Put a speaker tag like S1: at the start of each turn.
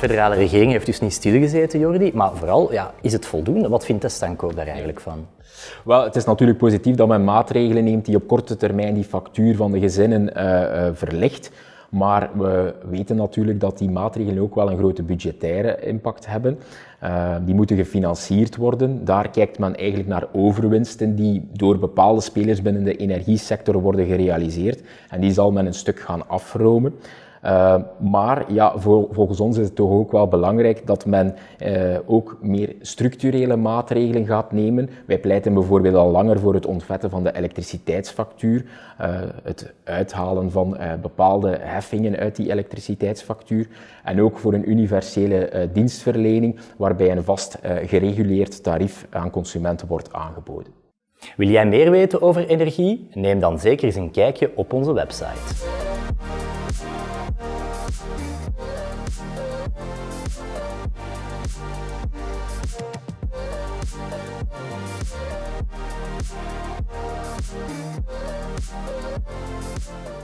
S1: federale regering heeft dus niet stilgezeten, Jordi. Maar vooral, ja, is het voldoende? Wat vindt Testanco daar eigenlijk van?
S2: Wel, het is natuurlijk positief dat men maatregelen neemt die op korte termijn die factuur van de gezinnen uh, verlicht. Maar we weten natuurlijk dat die maatregelen ook wel een grote budgettaire impact hebben. Uh, die moeten gefinancierd worden. Daar kijkt men eigenlijk naar overwinsten die door bepaalde spelers binnen de energiesector worden gerealiseerd. En die zal men een stuk gaan afromen. Uh, maar ja, volgens ons is het toch ook wel belangrijk dat men uh, ook meer structurele maatregelen gaat nemen. Wij pleiten bijvoorbeeld al langer voor het ontvetten van de elektriciteitsfactuur, uh, het uithalen van bepaalde heffingen uit die elektriciteitsfactuur en ook voor een universele dienstverlening waarbij een vast gereguleerd tarief aan consumenten wordt aangeboden.
S1: Wil jij meer weten over energie? Neem dan zeker eens een kijkje op onze website. We'll be right back.